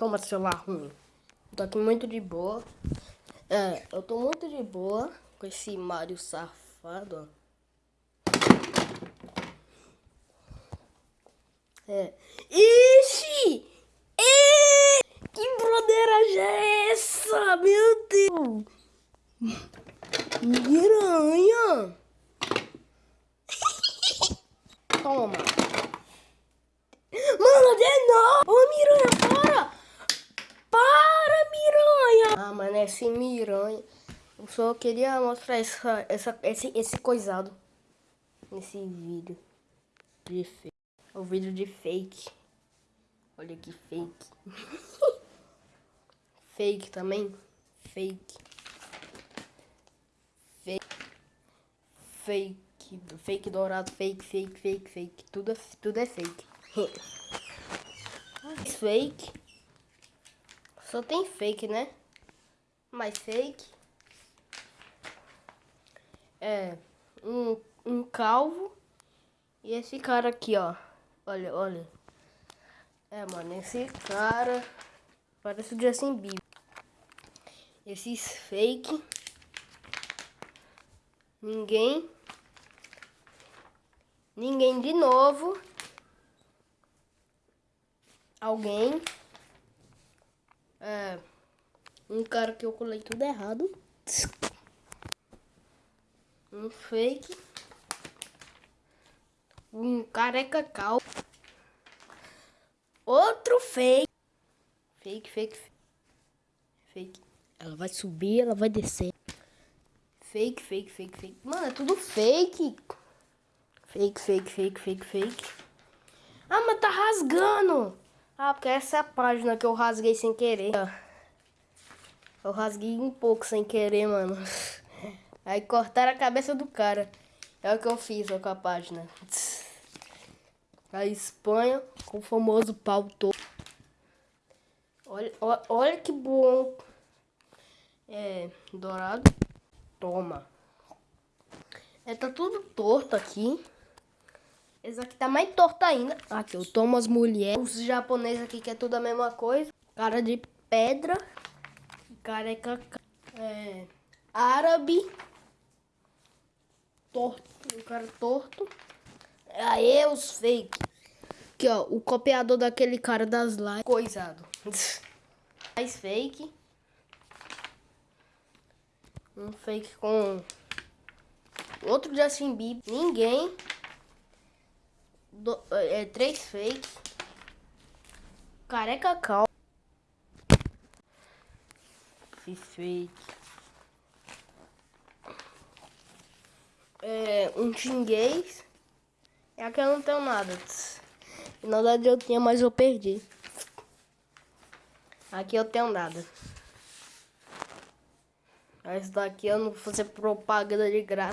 Toma celular ruim. Tô aqui muito de boa. É, eu tô muito de boa com esse Mario safado. É. Ixi! E... Que broderagem é essa? Meu Deus! Miranha! Toma! Mano, de novo! Ô, Miranha, para! Para, Esse Miranha... Eu só queria mostrar essa, essa, esse, esse coisado nesse vídeo de fake. O vídeo de fake. Olha que fake. fake também. Fake. Fake. Fake. Fake dourado. Fake, fake, fake, fake. Tudo, tudo é fake. fake. Só tem fake, né? Mas fake. É. Um, um calvo. E esse cara aqui, ó. Olha, olha. É, mano, esse cara parece o Justin Bieber. Esses fake. Ninguém. Ninguém de novo. Alguém. É. Um cara que eu colei tudo errado. Um fake um careca cal. Outro fake. Fake, fake, fake. Ela vai subir, ela vai descer. Fake, fake, fake, fake. Mano, é tudo fake. Fake, fake, fake, fake, fake. Ah, mas tá rasgando. Ah, porque essa é a página que eu rasguei sem querer. Eu rasguei um pouco sem querer, mano. Aí cortaram a cabeça do cara. É o que eu fiz com a página. A Espanha com o famoso pau todo. Olha, olha que bom. É, dourado. Toma. É, tá tudo torto aqui. Esse aqui tá mais torto ainda. Aqui, eu tomo as mulheres. Os japoneses aqui que é tudo a mesma coisa. Cara de pedra. Careca. É, árabe torto, um cara torto. Aí os fake. Aqui, ó, o copiador daquele cara das lives. Coisado. Mais fake. Um fake com outro Justin Bieber. Ninguém. Do, é, três fake. Careca cal. Fiz fake. é, um chinguês. E aqui eu não tenho nada. Na verdade eu tinha, mas eu perdi. Aqui eu tenho nada. Esse daqui eu não vou fazer propaganda de graça.